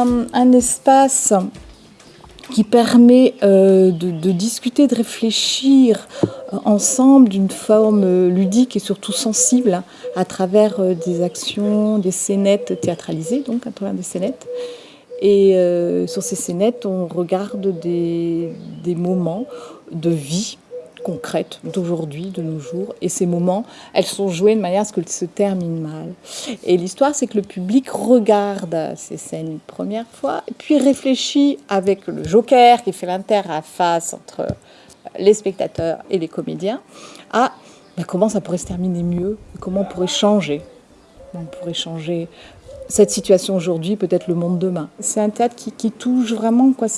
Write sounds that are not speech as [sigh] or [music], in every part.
un, espace qui permet euh, de, discuter, de réfléchir euh, ensemble d'une forme euh, ludique et surtout sensible à travers des actions, des scénettes théâtralisées, donc à travers des scénettes. Et sur ces scénettes, on regarde des moments de vie concrète d'aujourd'hui, de nos jours. Et ces moments, elles sont jouées de manière à ce qu'elles se terminent mal. Et l'histoire, c'est que le public regarde ces scènes une première fois, puis réfléchit avec le joker qui fait l'interface entre les spectateurs et les comédiens à ben, comment ça pourrait se terminer mieux, comment on pourrait changer. On pourrait changer cette situation aujourd'hui, peut-être le monde demain. C'est un théâtre qui, touche vraiment, quoi.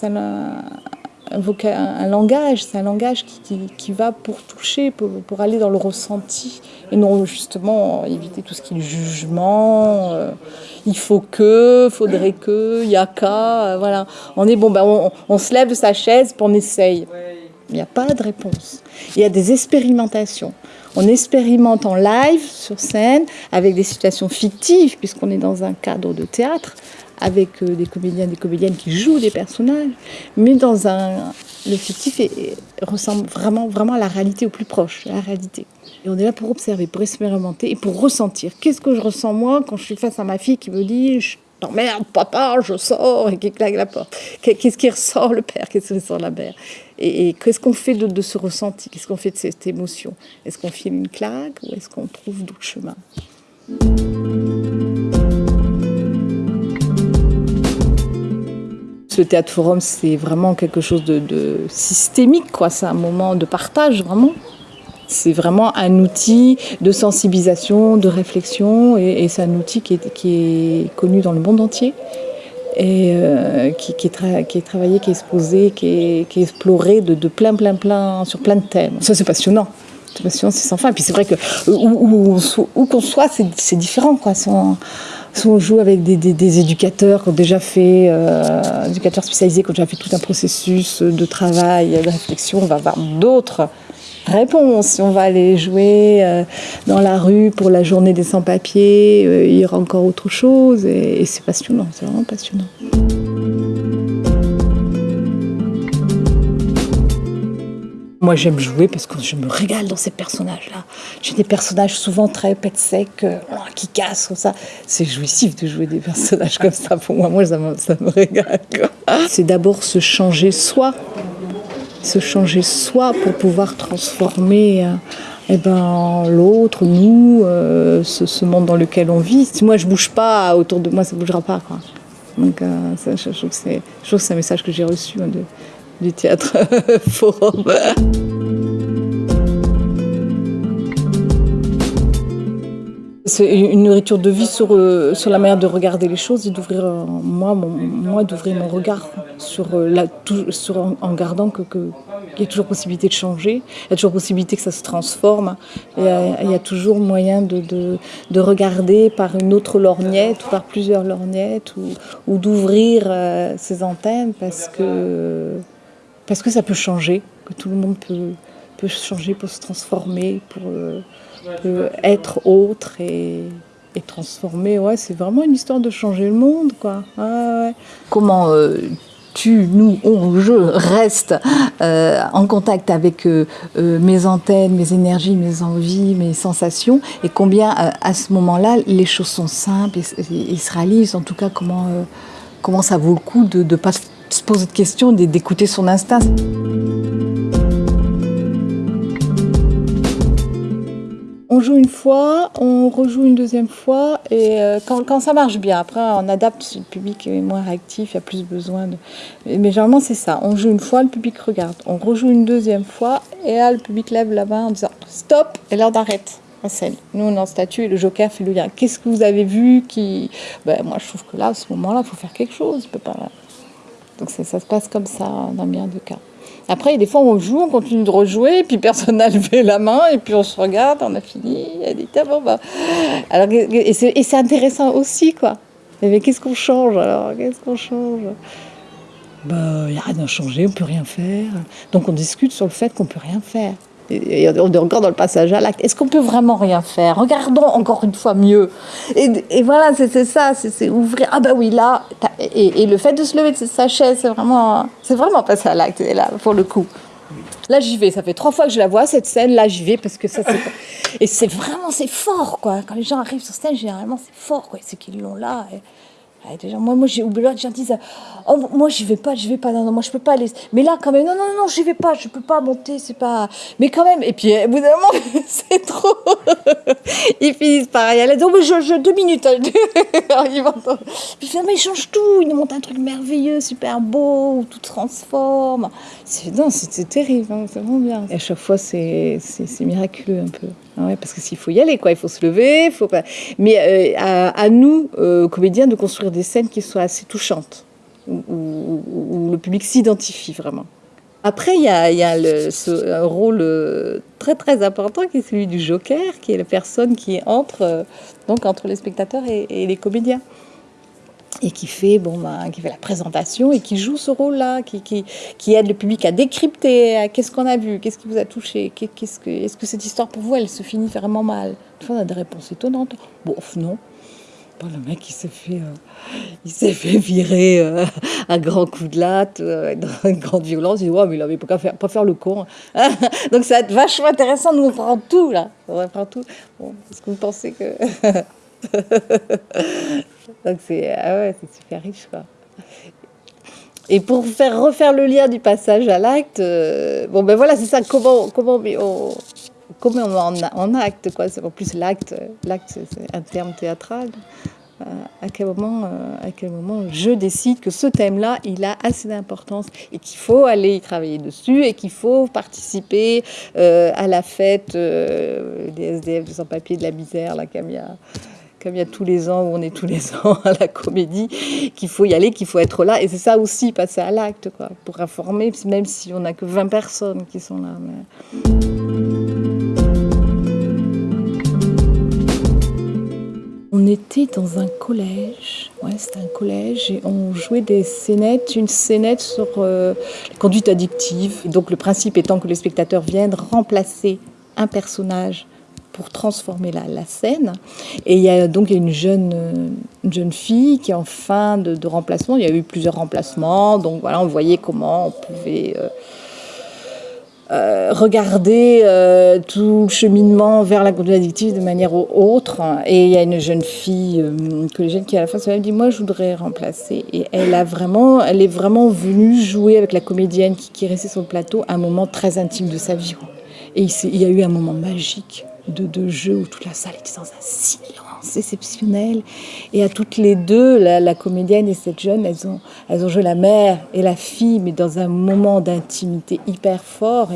Un, un, langage, c'est un langage qui, va pour toucher, pour, aller dans le ressenti, et non justement éviter tout ce qui est jugement. euh, il faut que, faudrait que, il y a qu'à, euh, voilà. On est bon, ben on, on se lève de sa chaise, puis on essaye. Il n'y a pas de réponse. Il y a des expérimentations. On expérimente en live, sur scène, avec des situations fictives, puisqu'on est dans un cadre de théâtre, avec euh, des comédiens, des comédiennes qui jouent des personnages, mais dans un... Le fictif est- ressemble vraiment, vraiment à la réalité, au plus proche, à la réalité. Et on est là pour observer, pour expérimenter et pour ressentir. Qu'est-ce que je ressens moi quand je suis face à ma fille qui me dit je t'emmerde papa, je sors et qui claque la porte. Qu'est- Qu'est-ce qui ressort le père, qu'est-ce qui ressort la mère? Et, qu'est-ce qu'on fait de, ce ressenti? Qu'est-ce qu'on fait de cette émotion? Est-ce qu'on file une claque ou est-ce qu'on trouve d'autres chemins? Le théâtre forum, c'est vraiment quelque chose de, de systémique, quoi. C'est un moment de partage, vraiment. C'est vraiment un outil de sensibilisation, de réflexion, et, c'est un outil qui est, connu dans le monde entier et euh, qui, est travaillé, qui est exposé, qui est, exploré de, plein, plein, plein, sur plein de thèmes. Ça, c'est passionnant. C'est passionnant, c'est sans fin. Et puis c'est vrai que où, qu'on soit, c'est différent, quoi. Si on, joue avec des éducateurs qui ont déjà fait, euh, éducateurs spécialisés qui ont déjà fait tout un processus de travail, de réflexion, on va avoir d'autres réponses. Si on va aller jouer euh, dans la rue pour la journée des sans-papiers, euh, il y aura encore autre chose. Et, c'est passionnant, c'est vraiment passionnant. Moi, j'aime jouer parce que je me régale dans ces personnages-là. J'ai des personnages souvent très pète sec, euh, qui cassent comme ça. C'est jouissif de jouer des personnages comme ça. Pour moi, moi ça, me, ça me régale. C'est d'abord se changer soi, se changer soi pour pouvoir transformer euh, eh ben, l'autre, nous, euh, ce, monde dans lequel on vit. Si moi je bouge pas autour de moi, ça bougera pas. Quoi. Donc, euh, ça, je, je trouve que c'est un message que j'ai reçu hein, du théâtre [laughs] forum. C'est une nourriture de vie sur, sur la manière de regarder les choses et d'ouvrir, moi, moi d'ouvrir mon regard sur euh, la, sur, en, gardant que, que, qu'il y a toujours possibilité de changer, il y a toujours possibilité que ça se transforme, il y a, il y a toujours moyen de, de, de regarder par une autre lorgnette ou par plusieurs lorgnettes ou, ou d'ouvrir euh, ses antennes parce que, parce que ça peut changer, que tout le monde peut, peut changer, peut se transformer, pour, euh, être autre et, et transformer. Ouais, c'est vraiment une histoire de changer le monde, quoi. Comment euh, tu, nous, on, je reste euh, en contact avec euh, euh, mes antennes, mes énergies, mes envies, mes sensations, et combien à ce moment-là les choses sont simples et, et- se réalisent. En tout cas, comment, comment ça vaut le coup de ne pas se poser de questions, d'é- d'écouter son instinct. On joue une fois, on rejoue une deuxième fois, et euh, quand, ça marche bien, après on adapte le public est moins réactif, il y a plus besoin de... Mais, généralement c'est ça, on joue une fois, le public regarde, on rejoue une deuxième fois, et là le public lève la main en disant stop, et l'heure d'arrête. Nous on est en statue et le joker fait le lien. Qu'est-ce que vous avez vu qui... Ben, moi je trouve que là, à ce moment-là, il faut faire quelque chose. pas... Donc ça, ça se passe comme ça dans bien de cas. Après, des fois, on joue, on continue de rejouer, puis personne n'a [laughs] levé la main, et puis on se regarde, on a fini, elle dit, ah bon, bah. Alors, et c'est intéressant aussi, quoi. Mais qu'est-ce qu'on change alors? Qu'est-ce qu'on change? Bah, il n'y a rien à changer, on peut rien faire. Donc on discute sur le fait qu'on peut rien faire. Et on est encore dans le passage à l'acte. Est-ce qu'on peut vraiment rien faire? Regardons encore une fois mieux. Et, voilà, c'est ça, c'est ouvrir. Ah ben oui, là, et, le fait de se lever de sa chaise, c'est vraiment, c'est vraiment passer à l'acte, là, pour le coup. Là, j'y vais. Ça fait trois fois que je la vois, cette scène. Là, j'y vais parce que ça, c'est... [laughs] Et c'est vraiment, c'est fort, quoi. Quand les gens arrivent sur scène, généralement, c'est fort, quoi. C'est qu'ils l'ont là. Et moi, moi j'ai oublié, les gens disent Oh, moi, j'y vais pas, j'y vais pas, non, non, moi, je peux pas aller. Mais là, quand même, non, non, non, j'y vais pas, je peux pas monter, c'est pas. Mais quand même, et puis, au bout d'un moment, [laughs] c'est trop. [laughs] ils finissent par y aller. Donc, je, je, deux minutes. Hein. [laughs] puis finalement, ils changent tout. Ils nous montrent un truc merveilleux, super beau, tout transforme. C'est, c'est, terrible, hein, c'est vraiment bien. Et à chaque fois, c'est miraculeux un peu. Ah parce que s'il faut y aller, quoi, il faut se lever, faut. Mais euh, à, nous, euh, comédiens, de construire des scènes qui soient assez touchantes, où, le public s'identifie vraiment. Après, il y a, un rôle euh, très très important qui est celui du joker, qui est la personne qui entre donc entre les spectateurs et les comédiens et qui fait, bon, ben, qui fait la présentation et qui joue ce rôle-là, qui, aide le public à décrypter qu'est-ce qu'on a vu, qu'est-ce qui vous a touché, qu'est-ce que, est-ce que cette histoire pour vous, elle se finit vraiment mal? Des on a des réponses étonnantes. Bon, non. Bon, le mec, il s'est fait, euh, fait virer euh, à grands coups de latte, euh, dans une grande violence. Il dit, ouais, mais il avait pas, faire, pas faire le con. [laughs] Donc ça va être vachement intéressant. Nous, on prend tout, là. On prend tout. Est-ce que vous pensez que... [laughs] [laughs] Donc c'est ah ouais, super riche quoi. Et pour faire refaire le lien du passage à l'acte, euh, bon ben voilà, c'est ça, comment, comment on, comment on en, en acte quoi. En plus l'acte, l'acte c'est un terme théâtral. Euh, à quel moment, euh, à quel moment je décide que ce thème-là, il a assez d'importance et qu'il faut aller y travailler dessus et qu'il faut participer à la fête des SDF de sans-papier de la misère, la Camilla comme il y a tous les ans où on est tous les ans à la comédie, qu'il faut y aller, qu'il faut être là. Et c'est ça aussi, passer à l'acte, quoi, pour informer, même si on n'a que 20 personnes qui sont là. On était dans un collège, ouais, c'était un collège, et on jouait des scénettes, une scénette sur euh, la conduite addictive. donc le principe étant que les spectateurs viennent remplacer un personnage pour transformer la, scène. Et il y a donc une jeune, une jeune fille qui est en fin de, remplacement. Il y a eu plusieurs remplacements, donc voilà, on voyait comment on pouvait euh, euh, regarder euh, tout le cheminement vers la conduite addictive de manière autre. Et il y a une jeune fille collégienne qui à la fin elle dit moi je voudrais remplacer. Et elle a vraiment, elle est vraiment venue jouer avec la comédienne qui, qui est restée sur le plateau un moment très intime de sa vie. Et il y a eu un moment magique de, de, jeu où toute la salle était dans un silence exceptionnel. Et à toutes les deux, la, comédienne et cette jeune, elles ont, elles ont joué la mère et la fille, mais dans un moment d'intimité hyper fort.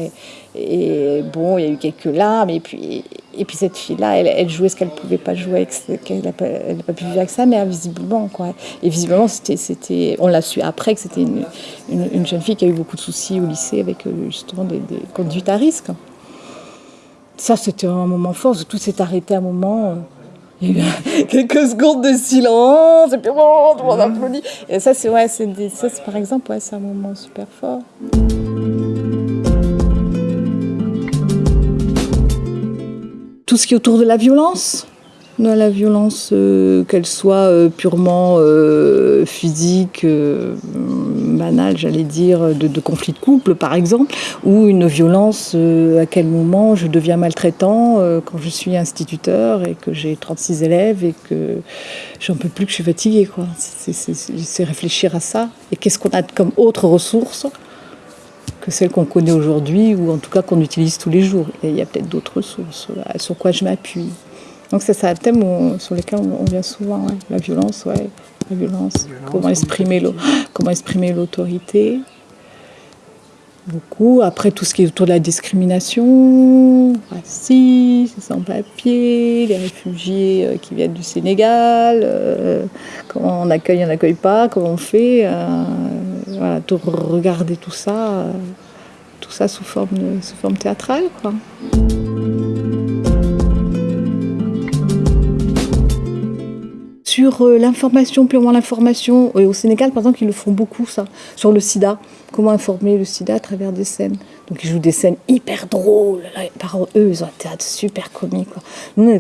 Et, bon, il y a eu quelques larmes. Et puis, et puis cette fille-là, elle, jouait ce qu'elle ne pouvait pas jouer, qu'elle n'a pas, pas, pu vivre avec sa mère, visiblement. Quoi. Et visiblement, on l'a su après que c'était une, une, jeune fille qui a eu beaucoup de soucis au lycée avec euh, justement des conduites à risque. Ça, c'était un moment fort. Tout s'est arrêté à un moment. Il y a eu [laughs] quelques secondes de silence, et puis bon, tout le monde applaudit. Et ça, c'est ouais, c'est par exemple, ouais, c'est un moment super fort. Tout ce qui est autour de la violence, la violence, euh, qu'elle soit euh, purement euh, physique, banale, j'allais dire, de, de, conflit de couple par exemple, ou une violence, à quel moment je deviens maltraitant quand je suis instituteur et que j'ai 36 élèves et que j'en peux plus, que je suis fatiguée. C'est réfléchir à ça. Et qu'est-ce qu'on a comme autre ressource que celles qu'on connaît aujourd'hui, ou en tout cas qu'on utilise tous les jours? Et il y a peut-être d'autres ressources sur quoi je m'appuie. Donc c'est ça le thème sur lequel on, vient souvent, la violence, ouais, la violence, comment exprimer [gasps] comment exprimer l'autorité. Beaucoup. Après tout ce qui est autour de la discrimination, racisme, sans-papiers, les réfugiés euh, qui viennent du Sénégal, euh, comment on accueille, on n'accueille pas, comment on fait, euh, voilà, tout, regarder tout ça, tout ça sous forme, sous forme théâtrale, quoi. Sur euh, l'information, purement l'information. Et au Sénégal, par exemple, ils le font beaucoup, ça, sur le sida. Comment informer le sida à travers des scènes. Donc ils jouent des scènes hyper drôles. Par eux, ils ont un théâtre super comique. Quoi. Nous,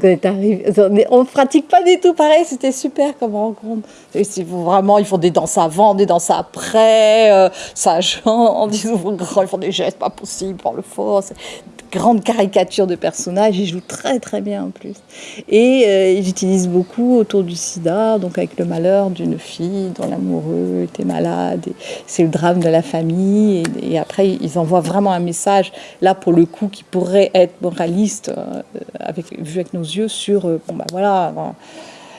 on ne pratique pas du tout pareil. C'était super comme rencontre. Ils vraiment, ils font des danses avant, des danses après. Euh, ça [laughs] chante, ils, ils font des gestes pas possibles pour le fort grande caricature de personnages. Il joue très très bien en plus. Et euh, il utilise beaucoup autour du sida, donc avec le malheur d'une fille dont l'amoureux était malade. C'est le drame de la famille. Et, après, ils envoient vraiment un message, là pour le coup, qui pourrait être moraliste, euh, avec, vu avec nos yeux, sur, euh, bon ben voilà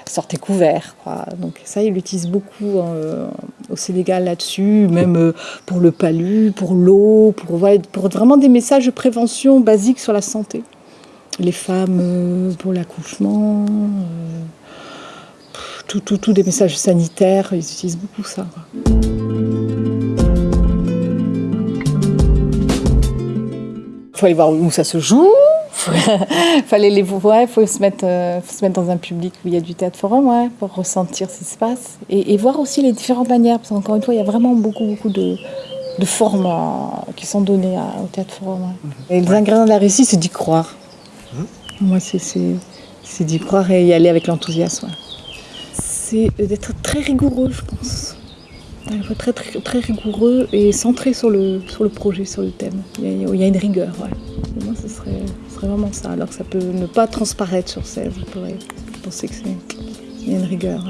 sortez couvert. Quoi. Donc ça, il l'utilise beaucoup euh, au Sénégal là-dessus, même euh, pour le palu, pour l'eau, pour, pour vraiment des messages de prévention basiques sur la santé. Les femmes euh, pour l'accouchement, tout, tout, tout, des messages sanitaires, ils utilisent beaucoup ça. Il faut aller voir où ça se joue, [laughs] fallait les voir, il faut se mettre, euh, se mettre dans un public où il y a du théâtre forum, ouais, pour ressentir ce qui se passe et, voir aussi les différentes manières, parce qu'encore une fois, il y a vraiment beaucoup, beaucoup de, de formes euh, qui sont données au théâtre forum. Mhm. Et les ingrédients de la réussite, c'est d'y croire. Mhm. Moi, c'est d'y croire et y aller avec l'enthousiasme. C'est d'être très rigoureux, je pense. Il faut être très, très, rigoureux et centré sur le, sur le projet, sur le thème. Il y a, une rigueur. Ouais. moi, ce serait vraiment ça. Alors que ça peut ne pas transparaître sur scène. Vous pourrait penser que c'est une rigueur.